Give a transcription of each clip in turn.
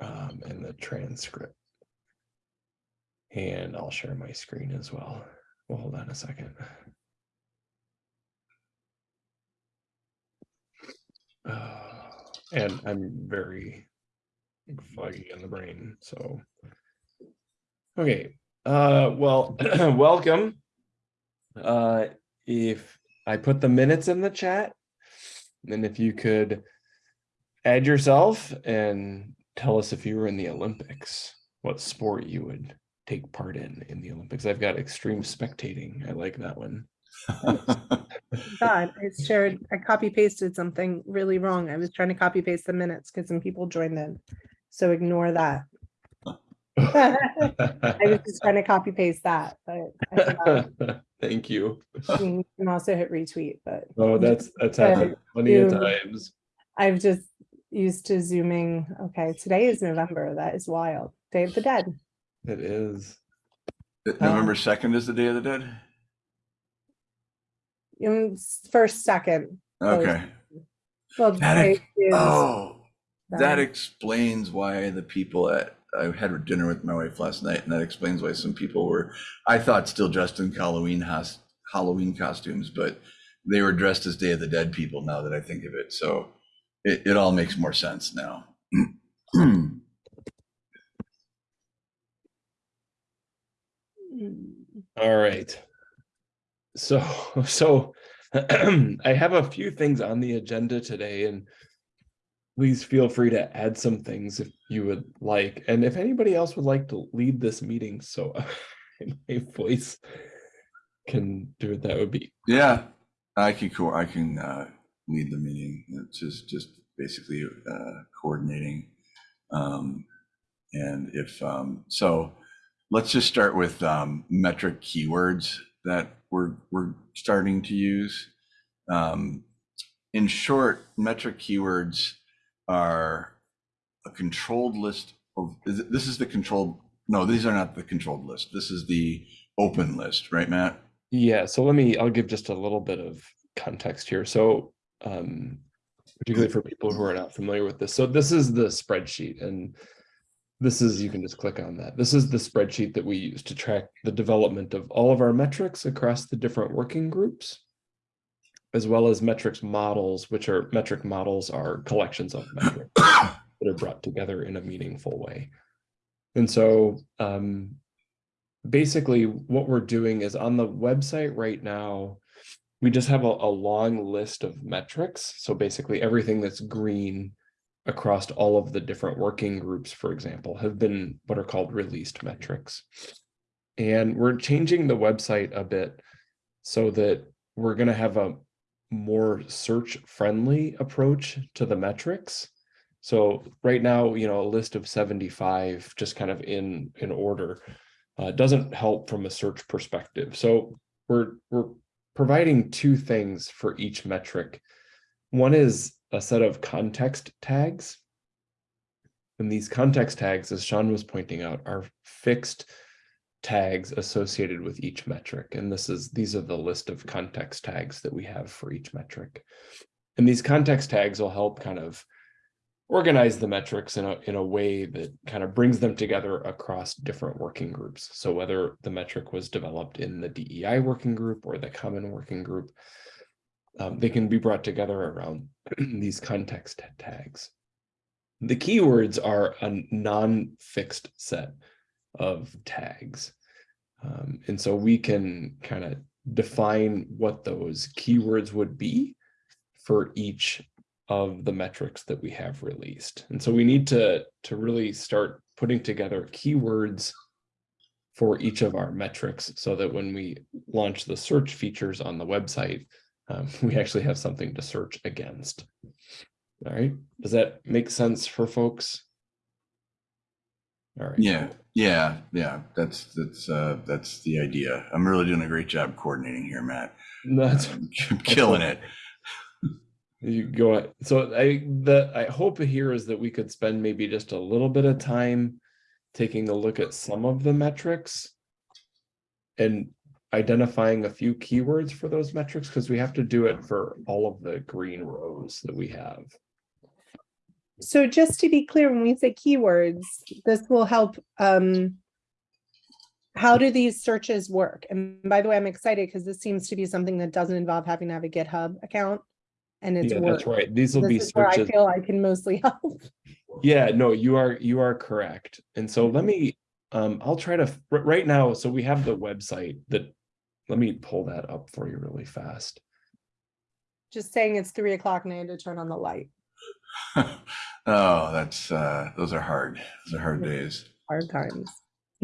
um, and the transcript. And I'll share my screen as well. Well, hold on a second. Uh, and I'm very foggy in the brain, so. Okay, uh, well, welcome. Uh, if I put the minutes in the chat, then if you could add yourself and tell us if you were in the Olympics, what sport you would take part in in the Olympics. I've got extreme spectating. I like that one. God, I shared, I copy pasted something really wrong. I was trying to copy paste the minutes because some people joined in. So ignore that. I was just trying to copy paste that, but Thank you. you can also hit retweet, but Oh, that's that's happened plenty of times. I've just used to zooming. Okay, today is November. That is wild. Day of the Dead. It is. November second is the Day of the Dead? Um, First, second. Okay. Well, That ex- is- Oh, that um, explains why the people at, I had dinner with my wife last night and that explains why some people were, I thought still dressed in Halloween has, Halloween costumes, but they were dressed as Day of the Dead people now that I think of it. So it, it all makes more sense now. All right. So, so I have a few things on the agenda today and please feel free to add some things if you would like. And if anybody else would like to lead this meeting, so my voice can do it, that would be Yeah, I can, I can uh, lead the meeting. It's just, just basically uh, coordinating. Um, And if, um, so let's just start with um, metric keywords that we're, we're starting to use. Um, In short, metric keywords are a controlled list of, this is the controlled, no, these are not the controlled list. This is the open list, right, Matt? Yeah, so let me, I'll give just a little bit of context here. So, um, particularly for people who are not familiar with this. So this is the spreadsheet and this is, you can just click on that. This is the spreadsheet that we use to track the development of all of our metrics across the different working groups, as well as metrics models, which are metric models are collections of metrics that are brought together in a meaningful way. And so, um, basically what we're doing is on the website right now, we just have a, a long list of metrics. So basically everything that's green across all of the different working groups, for example, have been what are called released metrics. And we're changing the website a bit so that we're going to have a more search friendly approach to the metrics. So right now, you know, a list of 75 just kind of in in order uh, doesn't help from a search perspective. So we're we're providing two things for each metric. One is a set of context tags. And these context tags, as Sean was pointing out, are fixed tags associated with each metric. And this is these are the list of context tags that we have for each metric. And these context tags will help kind of organize the metrics in a, in a way that kind of brings them together across different working groups. So whether the metric was developed in the DEI working group or the common working group, um, they can be brought together around these context tags. The keywords are a non-fixed set of tags. Um, and so we can kind of define what those keywords would be for each of the metrics that we have released. And so we need to, to really start putting together keywords for each of our metrics so that when we launch the search features on the website, um, we actually have something to search against. All right, does that make sense for folks? All right. Yeah, yeah, yeah. That's that's uh that's the idea. I'm really doing a great job coordinating here, Matt. That's I'm killing it. You go, so I, the, I hope here is that we could spend maybe just a little bit of time taking a look at some of the metrics and identifying a few keywords for those metrics, because we have to do it for all of the green rows that we have. So just to be clear, when we say keywords, this will help, um, how do these searches work? And by the way, I'm excited because this seems to be something that doesn't involve having to have a GitHub account. And it's Yeah, that's right. These will be This is where I feel I can mostly help. Yeah, no, you are, you are correct. And so let me, um, I'll try to, right now, so we have the website that, let me pull that up for you really fast. Just saying it's three o'clock and I had to turn on the light. Oh, that's, uh, those are hard. Those are hard days. Hard times.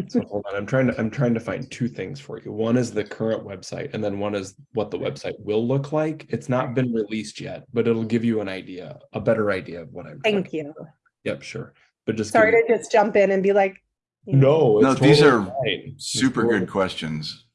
So hold on, I'm trying to, I'm trying to find two things for you. One is the current website and then one is what the website will look like. It's not been released yet, but it'll give you an idea, a better idea of what I'm. Thank you. Yep, sure. But just. give Sorry me- to just jump in and be like. No, No, it's these are fine. Super totally good questions.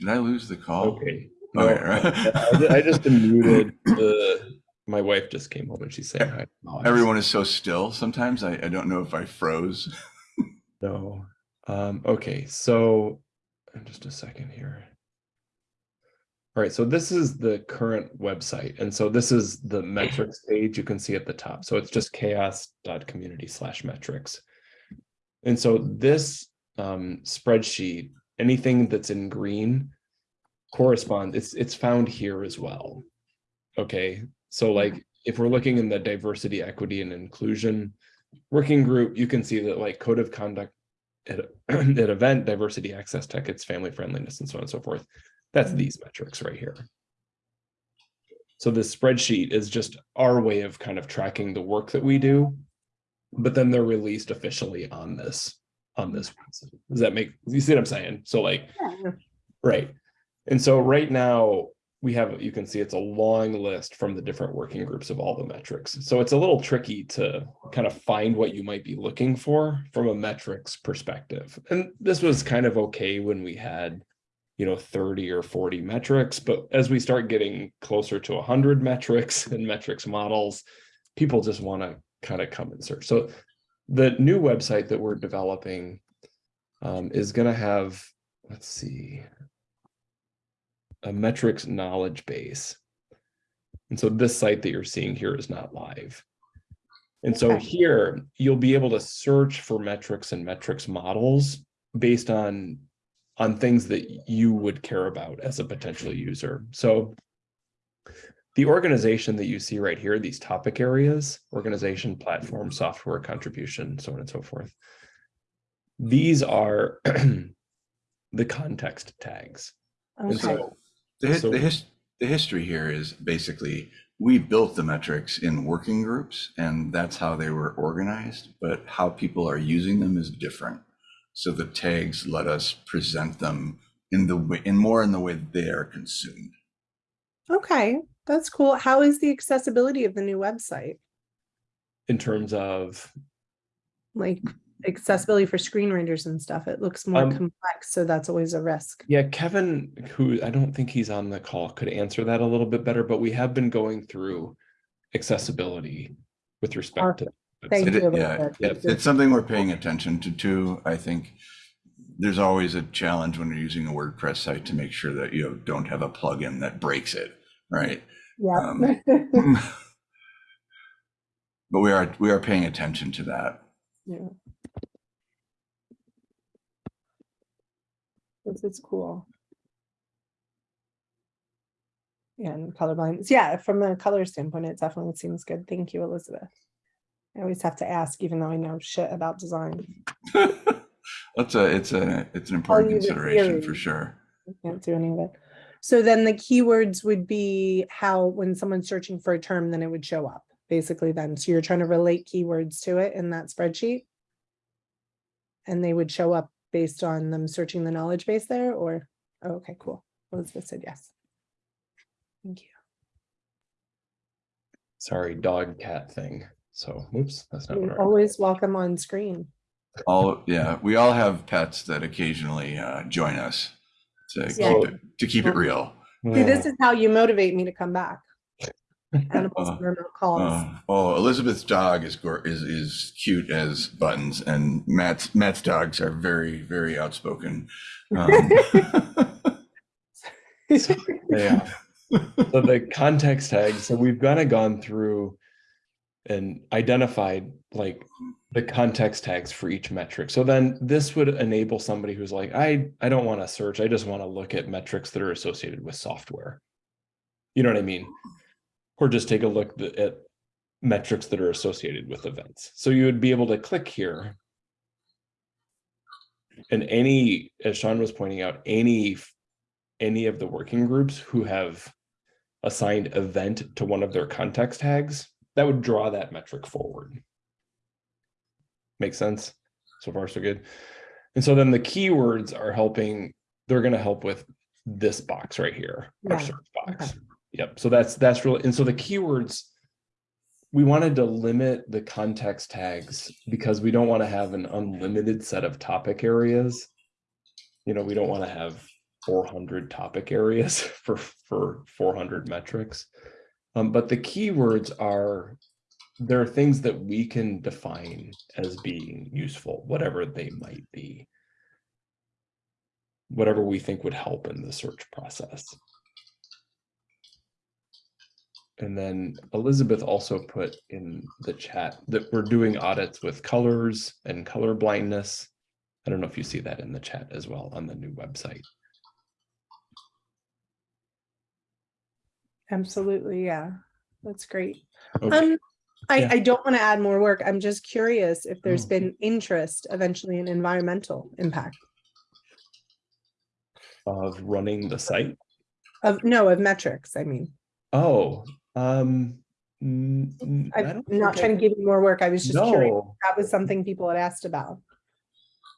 Did I lose the call? Okay. No, Okay, right. I I just muted the, my wife just came home and she's saying hi. Oh, Everyone is so still sometimes. I, I don't know if I froze. No. Um, okay, so just a second here. All right, so this is the current website. And so this is the metrics page you can see at the top. So it's just chaoss.community slash metrics. And so this um, spreadsheet, anything that's in green corresponds, it's, it's found here as well. Okay, so like if we're looking in the diversity, equity and inclusion working group, you can see that like code of conduct at, at event, diversity, access, tech, it's family friendliness and so on and so forth. That's mm-hmm. these metrics right here. So this spreadsheet is just our way of kind of tracking the work that we do. But then they're released officially on this, on this. Does that make, you see what I'm saying? So like, yeah. Right. And so right now we have, you can see it's a long list from the different working groups of all the metrics. So it's a little tricky to kind of find what you might be looking for from a metrics perspective. And this was kind of okay when we had, you know, 30 or 40 metrics, but as we start getting closer to 100 metrics and metrics models, people just want to kind of come and search. So the new website that we're developing um, is going to have, let's see, a metrics knowledge base. And so this site that you're seeing here is not live. And so Okay. here you'll be able to search for metrics and metrics models based on on things that you would care about as a potential user. So the organization that you see right here, these topic areas, organization, platform, software, contribution, so on and so forth. These are the context tags. And Okay, so The, hi- So- the, his, the history here is basically we built the metrics in working groups and that's how they were organized, but how people are using them is different. So the tags let us present them in the way, in more in the way they are consumed. okay, that's cool. How is the accessibility of the new website? in terms of Like accessibility for screen readers and stuff? It looks more Um, complex, so that's always a risk. Yeah, Kevin, who I don't think he's on the call, could answer that a little bit better, but we have been going through accessibility with respect to. Thank It- you. yeah, yeah, It's something we're paying attention to too. I think there's always a challenge when you're using a WordPress site to make sure that you don't have a plugin that breaks it, right? Yeah. um, But we are, we are paying attention to that. Yeah. Is cool. Yeah, and colorblind, yeah, from a color standpoint, it definitely seems good. Thank you, Elizabeth. I always have to ask, even though I know shit about design. That's a, it's a, it's an important consideration for sure. I Can't do any of it. So then the keywords would be how, when someone's searching for a term, then it would show up, basically then. So you're trying to relate keywords to it in that spreadsheet? And they would show up based on them searching the knowledge base there, or, oh, okay, cool. Elizabeth said yes. Thank you. Sorry, dog cat thing. So, oops, that's not what You're always welcome on screen. All, yeah, we all have pets that occasionally uh, join us to Yeah. keep it, to keep it real. See, this is how you motivate me to come back. animals Uh, remote calls. Uh, oh, Elizabeth's dog is is is cute as buttons, and Matt's Matt's dogs are very very outspoken. Um, Yeah. So the context tags, so we've kind of gone through and identified like the context tags for each metric. So then this would enable somebody who's like, I, I don't want to search. I just want to look at metrics that are associated with software. You know what I mean? Or just take a look at metrics that are associated with events. So you would be able to click here. And any, as Sean was pointing out, any any of the working groups who have assigned event to one of their context tags, that would draw that metric forward. Makes sense? So far, so good. And so then the keywords are helping, they're gonna help with this box right here, our Yeah, search box. Yep, so that's, that's really, and so the keywords, we wanted to limit the context tags because we don't want to have an unlimited set of topic areas. You know, we don't want to have four hundred topic areas for, for four hundred metrics. Um, but the keywords are, there are things that we can define as being useful, whatever they might be. Whatever we think would help in the search process. And then Elizabeth also put in the chat that we're doing audits with colors and color blindness. I don't know if you see that in the chat as well on the new website. Absolutely, yeah. That's great. Okay. Um, I, Yeah. I don't want to add more work. I'm just curious if there's Oh. been interest eventually in environmental impact Of running the site. of, no, of metrics, I mean. Oh, um. mm, mm, I I'm don't not think I- trying to give you more work. I was just curious. No, That was something people had asked about.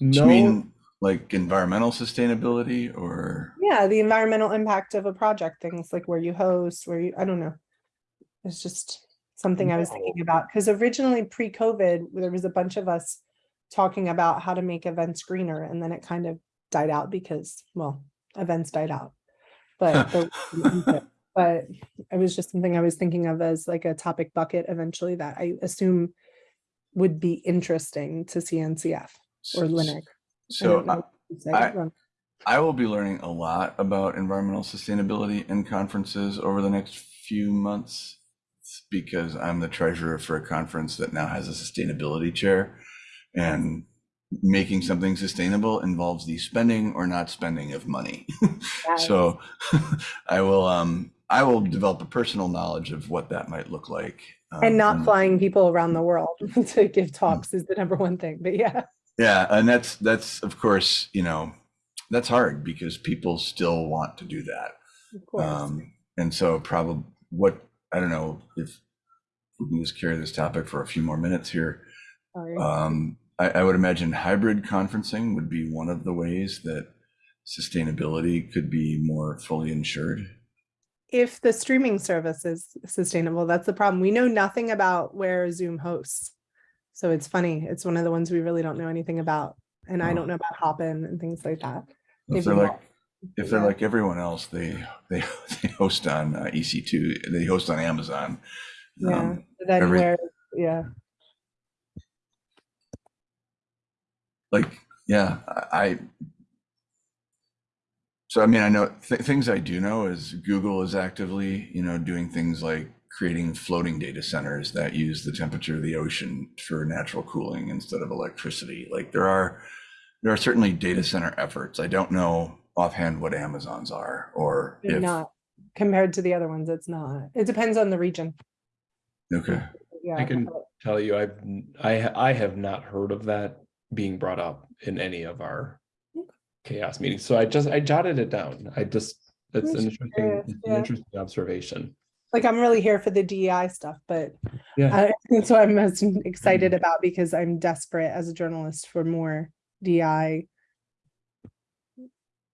Do you no, mean like environmental sustainability or? Yeah, the environmental impact of a project, things like where you host, where you, I don't know. It's just something I was thinking about, because originally pre-COVID, there was a bunch of us talking about how to make events greener, and then it kind of died out because, well, events died out. But, there but it was just something I was thinking of as like a topic bucket eventually that I assume would be interesting to CNCF or Linux. So I- what you'd say, I- I will be learning a lot about environmental sustainability in conferences over the next few months because I'm the treasurer for a conference that now has a sustainability chair. And making something sustainable involves the spending or not spending of money. Yes. So I will um I will develop a personal knowledge of what that might look like. And um, not flying people around the world to give talks is the number one thing, but yeah. Yeah, and that's that's of course, you know, that's hard because people still want to do that. Of course. Um, and so probably what, I don't know if we can just carry this topic for a few more minutes here. Sorry. Um, I, I would imagine hybrid conferencing would be one of the ways that sustainability could be more fully insured. If the streaming service is sustainable, that's the problem. We know nothing about where Zoom hosts. So it's funny. It's one of the ones we really don't know anything about. And I Oh. don't know about Hopin and things like that. If they're like, if they're Yeah. like everyone else, they, they, they host on uh, EC2, they host on Amazon. Yeah. Um, Then every- yeah, like yeah i I- so i mean i know th- things i do know is google is actively you know doing things like creating floating data centers that use the temperature of the ocean for natural cooling instead of electricity like there are there are certainly data center efforts i don't know offhand what amazon's are or they're if not compared to the other ones. It's not. It depends on the region. okay Yeah. I can tell you, I've, n- I, ha- I have not heard of that being brought up in any of our CHAOSS meetings. So I just, I jotted it down. I just, it's an interesting, curious, it's an interesting observation. Like I'm really here for the DEI stuff, but Yeah. that's what I'm most excited about because I'm desperate as a journalist for more DEI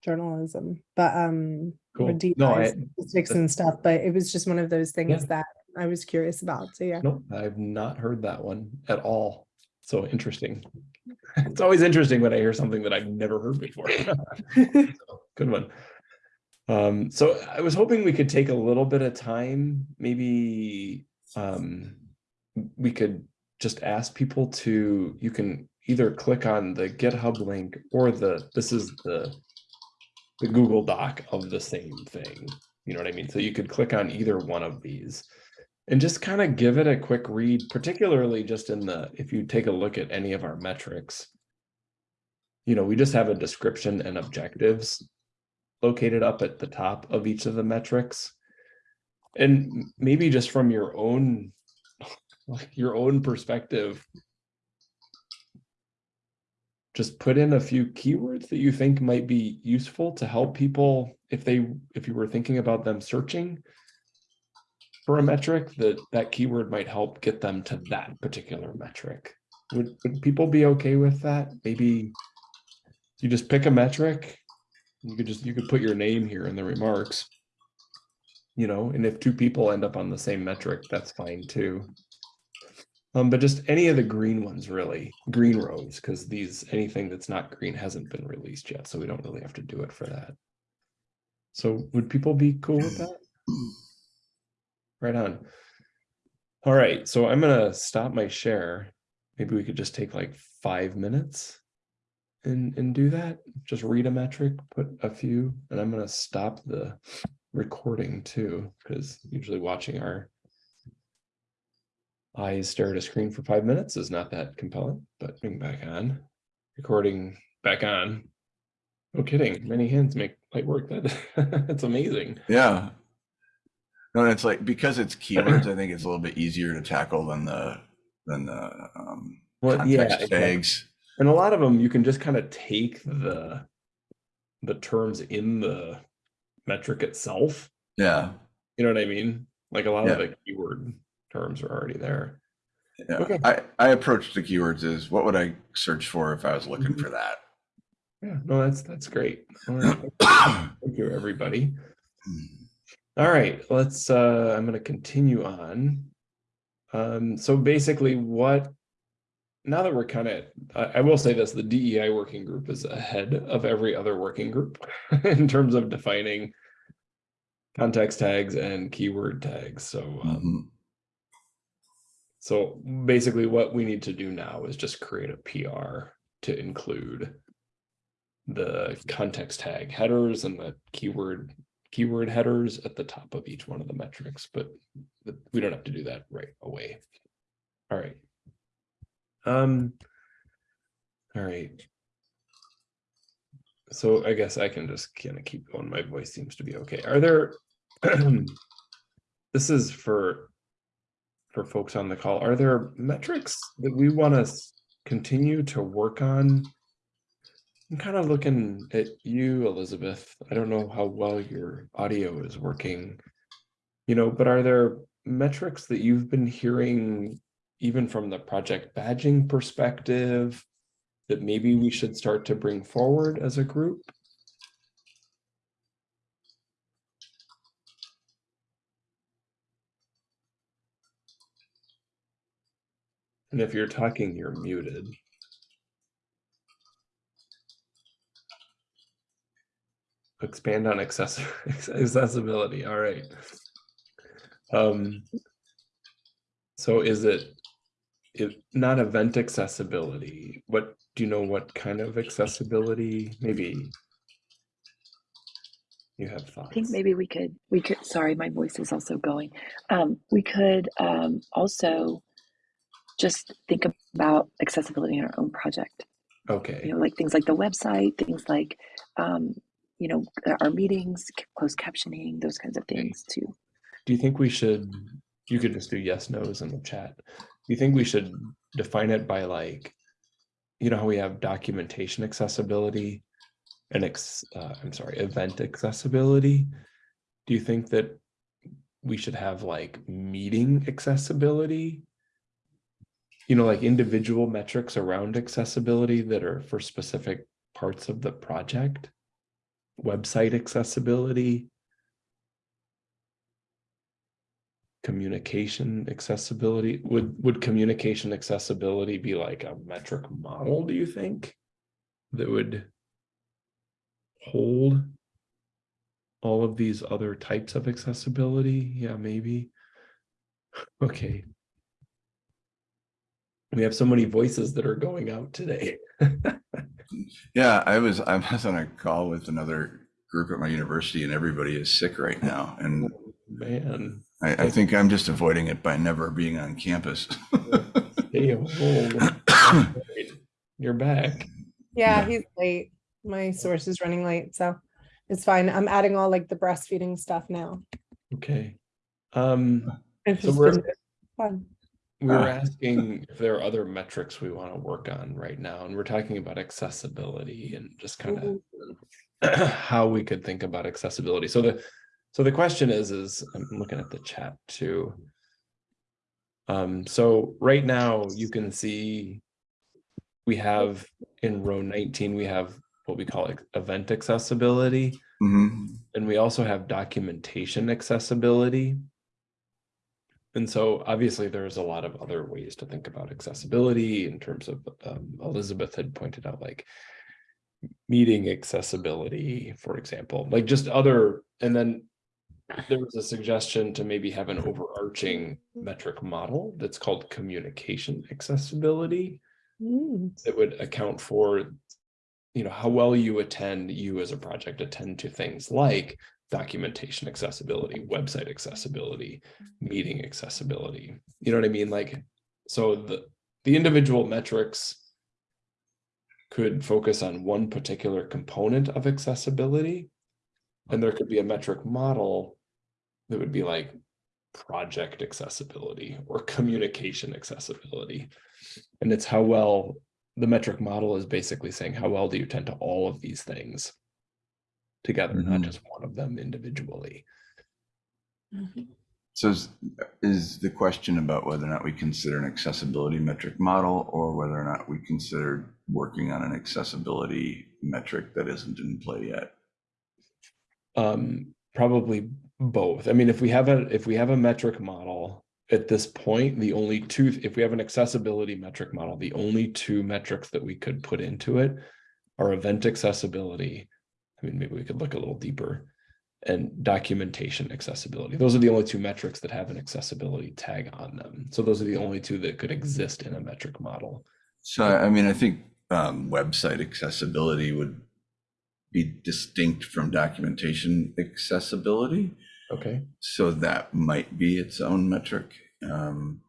journalism, but um, Cool. DEI No, I- statistics and stuff. But it was just one of those things Yeah. that I was curious about. So yeah, Nope, I've not heard that one at all. So interesting. It's always interesting when I hear something that I've never heard before. So, Good one. Um, so I was hoping we could take a little bit of time, maybe, um, we could just ask people to, you can either click on the GitHub link or the, this is the, the Google Doc of the same thing. You know what I mean? So you could click on either one of these and just kind of give it a quick read, particularly just in the, if you take a look at any of our metrics. You know, we just have a description and objectives located up at the top of each of the metrics. And maybe just from your own, like your own perspective, just put in a few keywords that you think might be useful to help people if they, if you were thinking about them searching for a metric, that that keyword might help get them to that particular metric. Would, would people be okay with that? Maybe you just pick a metric. You could just, you could put your name here in the remarks. You know, and if two people end up on the same metric, that's fine too. Um, but just any of the green ones really, green rows, because these, anything that's not green hasn't been released yet, so we don't really have to do it for that. So would people be cool with that? Right on. All right, so I'm gonna stop my share. Maybe we could just take like five minutes and, and do that. Just read a metric, put a few, and I'm gonna stop the recording too, because usually watching our eyes stare at a screen for five minutes is not that compelling, but being back on, recording back on. No kidding, many hands make light work. That that's amazing. Yeah. No, it's like, because it's keywords, I think it's a little bit easier to tackle than the, than the, um, Well, yeah, context exactly. And a lot of them, you can just kind of take the, the terms in the metric itself. Yeah, You know what I mean? Like a lot of the keyword terms are already there. yeah. Okay. I, I approached the keywords as what would I search for if I was looking Mhm. for that? Yeah, no, that's, that's great. All right. Thank you, everybody. All right, let's, uh, I'm gonna continue on. Um, so basically what, now that we're kind of, I, I will say this, the DEI working group is ahead of every other working group in terms of defining context tags and keyword tags, so, um, Mhm. so basically what we need to do now is just create a PR to include the context tag headers and the keyword keyword headers at the top of each one of the metrics, but we don't have to do that right away. All right. Um, all right. So I guess I can just kind of keep going. My voice seems to be okay. Are there, this is for, for folks on the call, are there metrics that we want to continue to work on? I'm kind of looking at you, Elizabeth. I don't know how well your audio is working. You know, but are there metrics that you've been hearing even from the project badging perspective that maybe we should start to bring forward as a group? And if you're talking, you're muted. Expand on access accessibility, all right. Um, so is it, if not event accessibility, what, do you know what kind of accessibility, maybe? You have thoughts? I think maybe we could, we could, sorry, my voice is also going. Um, we could um, also just think about accessibility in our own project. Okay, You know, like things like the website, things like, um, you know, our meetings, closed captioning, those kinds of things too. do you think we should, you could just do yes, nos in the chat. Do you think we should define it by like, you know how we have documentation accessibility and ex, uh, I'm sorry, event accessibility? Do you think that we should have like meeting accessibility? You know, like individual metrics around accessibility that are for specific parts of the project? Website accessibility? Communication accessibility would would communication accessibility be like a metric model do you think that would hold all of these other types of accessibility? Yeah, maybe. Okay. We have so many voices that are going out today. Yeah, I was, I was on a call with another group at my university and everybody is sick right now. And Man, I, I think I'm just avoiding it by never being on campus. stay home. You're back. Yeah, Yeah. he's late. My source is running late, so it's fine. I'm adding all like the breastfeeding stuff now. Okay. Um, It's So we're- been fun. we were Ah. asking if there are other metrics we want to work on right now, and we're talking about accessibility and just kind of Mhm. how we could think about accessibility. So the, so the question is, is I'm looking at the chat too. Um, so right now you can see we have in row nineteen, we have what we call event accessibility. hmm And we also have documentation accessibility. And so obviously there's a lot of other ways to think about accessibility in terms of um, Elizabeth had pointed out like meeting accessibility, for example, like just other, and then there was a suggestion to maybe have an overarching metric model that's called communication accessibility Mm, that would account for you know how well you attend you as a project attend to things like documentation accessibility website accessibility meeting accessibility. You know what i mean? Like so the the individual metrics could focus on one particular component of accessibility and there could be a metric model that would be like project accessibility or communication accessibility and it's how well the metric model is basically saying how well do you tend to all of these things together, not Mhm. just one of them individually. mhm. So is, is the question about whether or not we consider an accessibility metric model or whether or not we consider working on an accessibility metric that isn't in play yet? Um, probably both. I mean, if we have a if we have a metric model at this point, the only two, if we have an accessibility metric model, the only two metrics that we could put into it are event accessibility. I mean, maybe we could look a little deeper and documentation accessibility. Those are the only two metrics that have an accessibility tag on them. So those are the only two that could exist in a metric model. So, I mean, I think um, website accessibility would be distinct from documentation accessibility. Okay. So that might be its own metric. Um,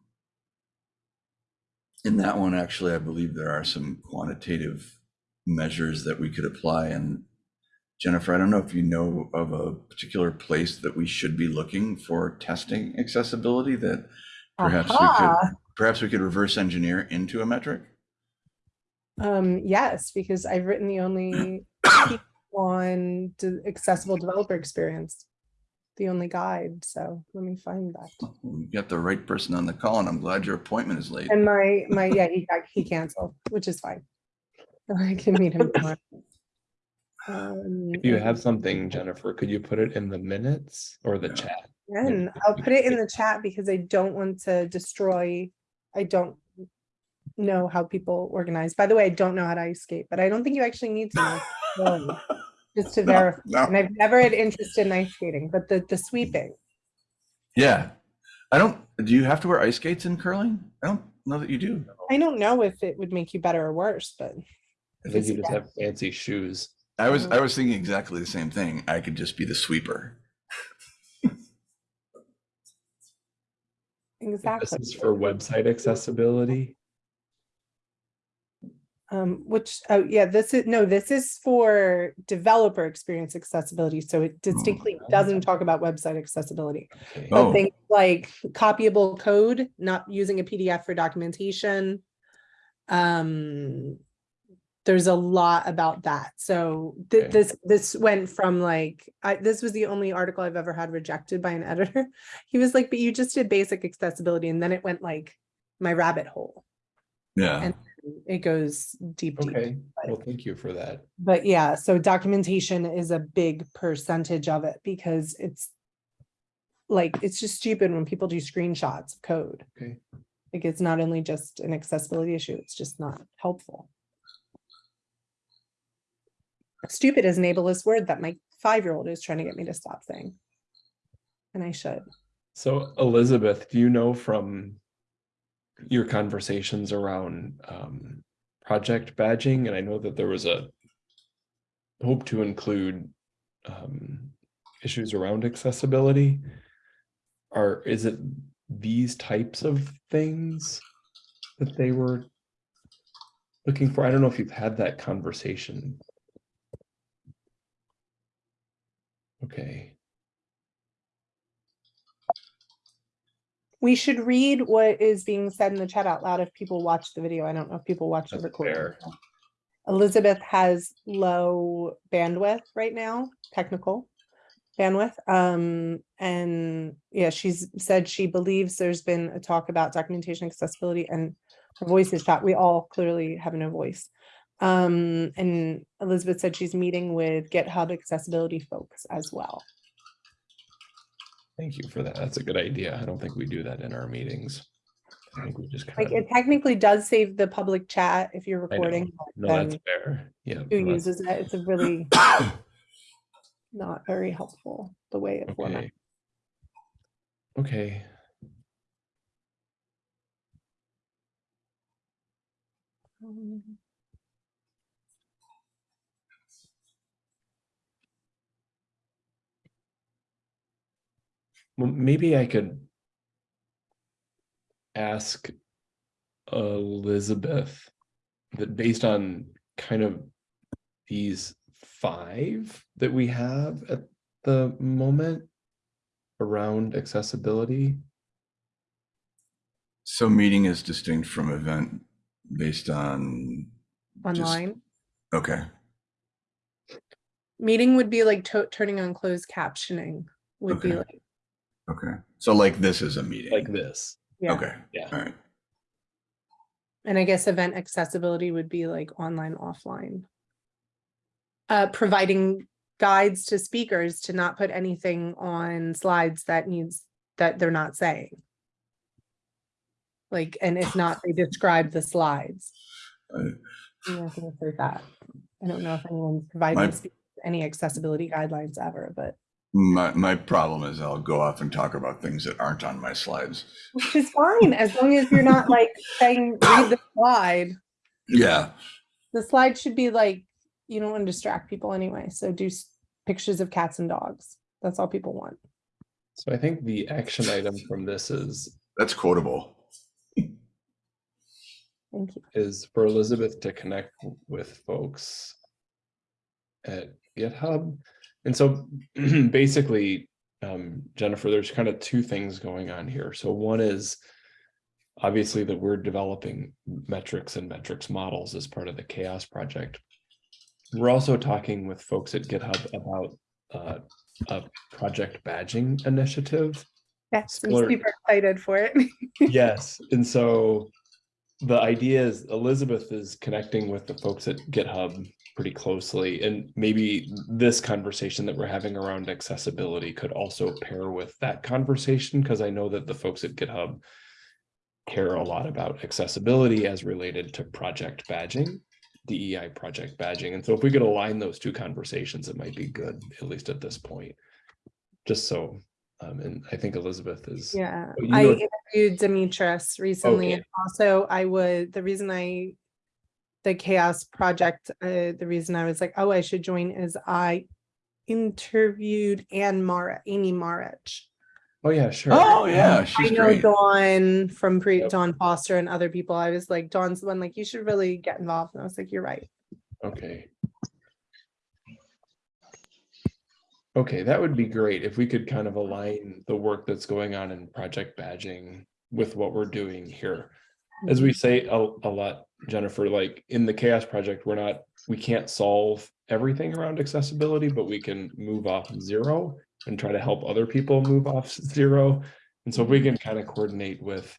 in that one, actually, I believe there are some quantitative measures that we could apply. And Jennifer, I don't know if you know of a particular place that we should be looking for testing accessibility that perhaps we could, perhaps we could reverse engineer into a metric. Um, yes, because I've written the only piece on de- accessible developer experience, the only guide. So let me find that. We got the right person on the call, and I'm glad your appointment is late. And my my yeah, he got he canceled, which is fine. I can meet him tomorrow. Um, If you have something, Jennifer, could you put it in the minutes or the Yeah. chat? And I'll put it in the chat because I don't want to destroy, I don't know how people organize. By the way, I don't know how to ice skate, but I don't think you actually need to know. really, Just to No, verify. no. And I've never had interest in ice skating, but the, the sweeping, Yeah. I don't, do you have to wear ice skates in curling? I don't know that you do. I don't know if it would make you better or worse, but I think you just have fancy shoes. I was. I was thinking exactly the same thing. I could just be the sweeper. This exactly. is for website accessibility. Um, which, oh, yeah, this is, no, this is for developer experience accessibility. So it distinctly doesn't talk about website accessibility. Okay. Oh. But things like copyable code, not using a PDF for documentation. Um, there's a lot about that. So th- Okay. this, this went from like, I, this was the only article I've ever had rejected by an editor. He was like, but you just did basic accessibility and then it went like my rabbit hole. Yeah. It goes deep, deep. Okay, well, thank you for that. But yeah, so documentation is a big percentage of it because it's like, it's just stupid when people do screenshots of code. Okay. Like it's not only just an accessibility issue, it's just not helpful. Stupid is an ableist word that my five-year-old is trying to get me to stop saying. And I should. So Elizabeth, do you know from your conversations around um, project badging, and I know that there was a hope to include um, issues around accessibility. Are, is it these types of things that they were looking for? I don't know if you've had that conversation. Okay. We should read what is being said in the chat out loud if people watch the video. I don't know if people watch the That's recording. fair. Elizabeth has low bandwidth right now, technical bandwidth. Um, and yeah, she's said she believes there's been a talk about documentation accessibility and her voice is shot. We all clearly have no voice. Um, and Elizabeth said she's meeting with GitHub accessibility folks as well. Thank you for that. That's a good idea. I don't think we do that in our meetings. I think we just Like kind of, it technically does save the public chat if you're recording. no, that's fair. Yeah. Who uses it? It's a really not very helpful, the way it. Okay. Okay, Um, well, maybe I could ask Elizabeth that based on kind of these five that we have at the moment around accessibility. So meeting is distinct from event based on, Just- Online. okay, Meeting would be like to- turning on closed captioning would be like, okay. So like this is a meeting. like this. yeah. Okay, Yeah. all right. And I guess event accessibility would be like online, offline. Uh, providing guides to speakers to not put anything on slides that needs, that they're not saying. Like, and if not, they describe the slides. Uh, I'm not gonna say that. I don't know if anyone's providing My- any accessibility guidelines ever, but My, my problem is I'll go off and talk about things that aren't on my slides. which is fine, as long as you're not like saying, read the slide. Yeah, The slide should be like, you don't want to distract people anyway, so do pictures of cats and dogs. That's all people want. So I think the action item from this is that's quotable. Thank you. is for Elizabeth to connect with folks at GitHub. And so basically, um, Jennifer, there's kind of two things going on here. So one is obviously that we're developing metrics and metrics models as part of the CHAOSS project. We're also talking with folks at GitHub about uh, a project badging initiative. Yes, I'm super excited for it. Yes, and so the idea is Elizabeth is connecting with the folks at GitHub pretty closely, and maybe this conversation that we're having around accessibility could also pair with that conversation, because I know that the folks at GitHub care a lot about accessibility as related to project badging, DEI project badging, and so if we could align those two conversations, it might be good, at least at this point. Just so, um, and I think Elizabeth is. Yeah, you I interviewed Demetris recently. Okay. and Also, I would, the reason I, the CHAOSS project, uh, the reason I was like, oh, I should join is I interviewed Anne Mara, Amy Marrich. Oh, yeah, sure. Oh, yeah, I she's know great. Dawn from pre, Yep. Dawn Foster and other people. I was like, Dawn's the one, like, you should really get involved. And I was like, you're right. Okay. Okay, that would be great if we could kind of align the work that's going on in project badging with what we're doing here. As we say a, a lot, Jennifer, like in the CHAOSS project, we're not, we can't solve everything around accessibility, but we can move off zero and try to help other people move off zero. And so if we can mm-hmm. kind of coordinate with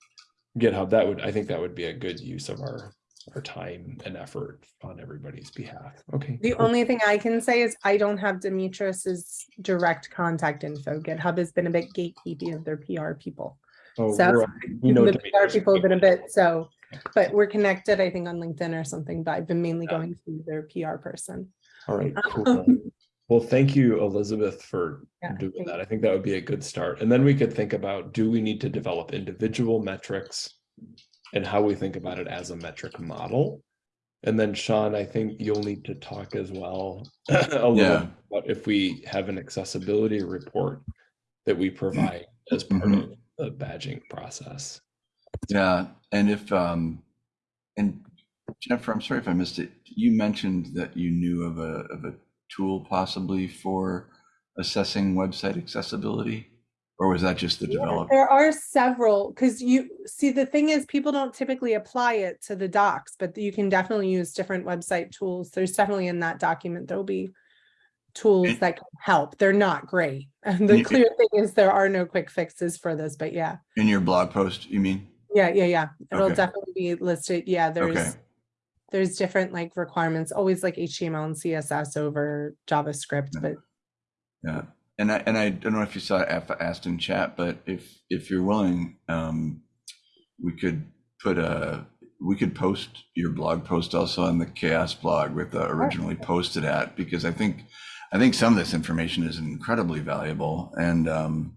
GitHub, that would, I think that would be a good use of our, our time and effort on everybody's behalf. Okay. The cool. only thing I can say is I don't have Demetris's direct contact info. GitHub has been a bit gatekeepy of their PR people. Oh, so- we're- know The PR people have been a bit, so, but we're connected, I think, on LinkedIn or something, but I've been mainly Yeah. going through their PR person. All right, cool. Um, Well, thank you, Elizabeth, for Yeah, doing thank that. I think that would be a good start. And then we could think about, do we need to develop individual metrics? And how we think about it as a metric model? And then Sean, I think you'll need to talk as well. A little Yeah. about if we have an accessibility report that we provide as part Mhm. of the badging process. Yeah, and if, um, and Jennifer, I'm sorry if I missed it. You mentioned that you knew of a, of a tool possibly for assessing website accessibility? Or was that just the Yeah, develop? There are several, because you, see, the thing is, people don't typically apply it to the docs, but you can definitely use different website tools. There's definitely in that document, there'll be tools that can help. They're not great. And the clear thing is there are no quick fixes for this, but yeah, In your blog post, you mean? Yeah, yeah, yeah. It'll Okay. definitely be listed. Yeah, Okay, there's, there's different like requirements, always like HTML and CSS over JavaScript, Yeah. but yeah. And I, and I don't know if you saw F asked in chat, but if, if you're willing, um, we could put a, we could post your blog post also on the CHAOSS blog with the originally posted at, because I think, I think some of this information is incredibly valuable and, um,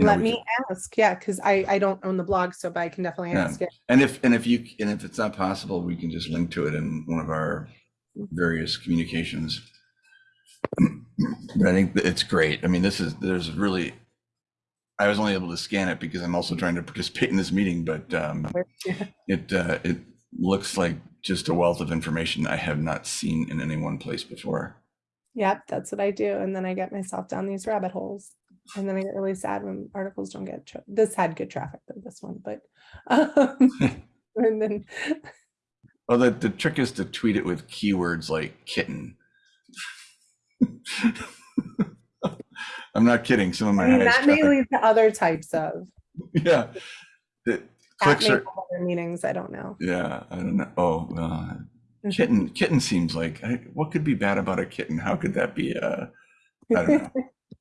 you let we me ask, yeah, because I, I don't own the blog, so, but I can definitely Yeah. ask it. And if, and if you, and if it's not possible, we can just link to it in one of our various communications. But I think it's great. I mean, this is, there's really, I was only able to scan it because I'm also trying to participate in this meeting, but um, Yeah. it, uh, it looks like just a wealth of information I have not seen in any one place before. Yep, that's what I do. And then I get myself down these rabbit holes. And then I get really sad when articles don't get, this had good traffic though, this one, but. um, And then, Well, the, the trick is to tweet it with keywords like kitten. I'm not kidding. Some of my I mean, that may lead to other types of. Yeah. The clicks are, other Meanings, I don't know. yeah, I don't know. Oh, uh, kitten, kitten seems like, I- what could be bad about a kitten? How could that be? Uh, I don't know.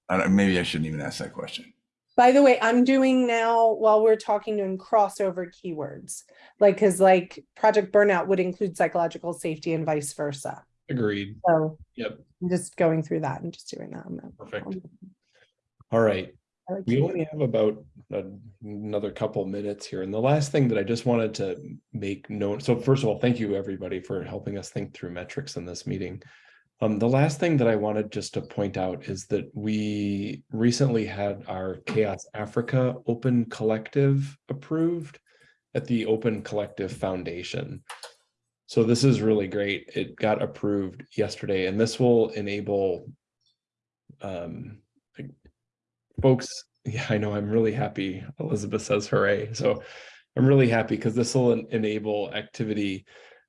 I don't, maybe I shouldn't even ask that question. By the way, I'm doing now, while we're talking, doing crossover keywords. Like, cause like Project Burnout would include psychological safety and vice versa. Agreed. So Yep, I'm just going through that and just doing that. Perfect. All right. Like We only have about a- another couple minutes here. And the last thing that I just wanted to make note, so first of all, thank you everybody for helping us think through metrics in this meeting. Um, the last thing that I wanted just to point out is that we recently had our CHAOSS Africa Open Collective approved at the Open Collective Foundation. So this is really great. It got approved yesterday and this will enable um, folks, yeah, I know, I'm really happy. Elizabeth says hooray. So I'm really happy because this will en- enable activity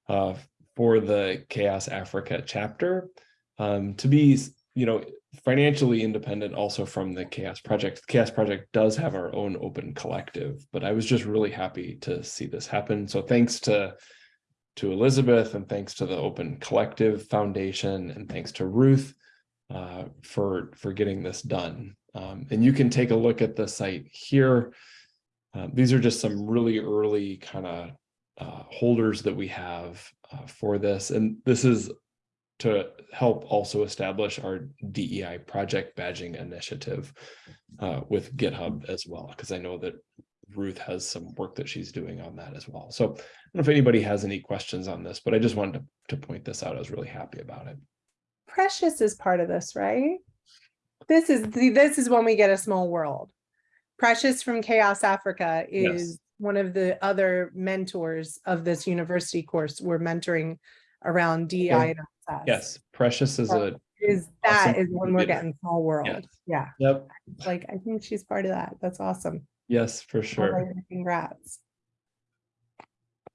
uh, for the CHAOSS Africa chapter um, to be, you know, financially independent also from the CHAOSS Project. The CHAOSS Project does have our own open collective, but I was just really happy to see this happen. So thanks to to Elizabeth and thanks to the Open Collective Foundation and thanks to Ruth uh, for for getting this done. Um, and you can take a look at the site here. Uh, these are just some really early kind of uh, holders that we have uh, for this, and this is to help also establish our DEI project badging initiative uh, with GitHub as well, because I know that Ruth has some work that she's doing on that as well. So I don't know if anybody has any questions on this, but I just wanted to, to point this out. I was really happy about it. Precious is part of this, right? This is, the this is when we get a small world. Precious from CHAOSS Africa Yes. One of the other mentors of this university course. We're mentoring around DEI and access. Yes, Precious is a, Is that Awesome. is when we're getting small world. Yes. Yeah, yep, like I think she's part of that. That's awesome. yes, for sure. Congrats.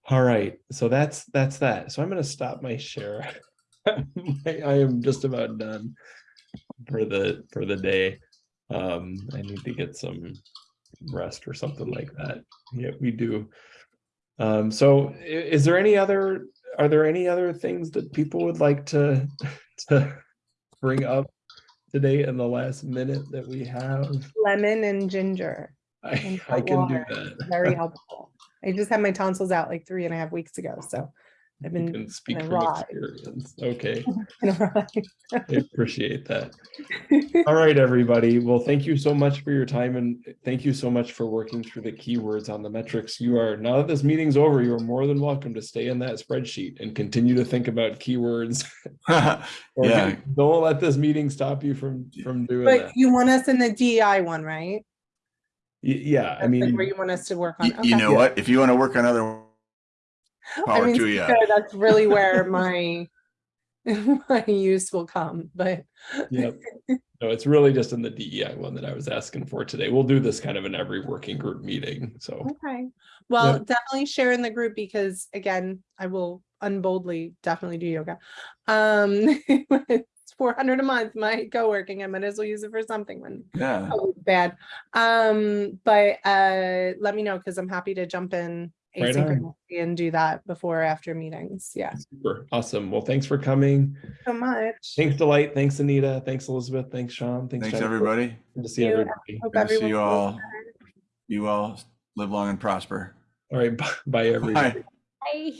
All right, so that's, that's that. So I'm gonna stop my share. I I am just about done for the, for the day. Um, I need to get some rest or something like that. Yeah, we do. Um, so is there any other, are there any other things that people would like to, to bring up today in the last minute that we have? Lemon and ginger, I, And I can do water. that. very helpful. I just had my tonsils out like three and a half weeks ago, so I've You been can speak from ride. experience. Okay, in a ride. I appreciate that. All right, everybody. Well, thank you so much for your time and thank you so much for working through the keywords on the metrics. You are, now that this meeting's over, you are more than welcome to stay in that spreadsheet and continue to think about keywords. Yeah. Don't let this meeting stop you from, from doing But that. you want us in the DEI one, right? Y- Yeah, I That's like mean, Where you want us to work on. You, you Okay. know what? If you want to work on other, I mean, to so that's really where my, my use will come, but. Yep. no, it's really just in the DEI one that I was asking for today. We'll do this kind of in every working group meeting, so. Okay, well, definitely share in the group because again, I will unboldly definitely do yoga. Um, it's four hundred a month, my co-working, I might as well use it for something when yeah. bad. Um, but uh, let me know because I'm happy to jump in Right and do that before or after meetings. Yeah, Super, awesome. Well, thanks for coming. so much. Thanks Delight, thanks Anita, thanks Elizabeth, thanks Sean, thanks. Thanks, everybody. Good to see you. everybody. Hope Good to see you all. better. You all live long and prosper. All right, bye, bye everybody. Bye. Bye.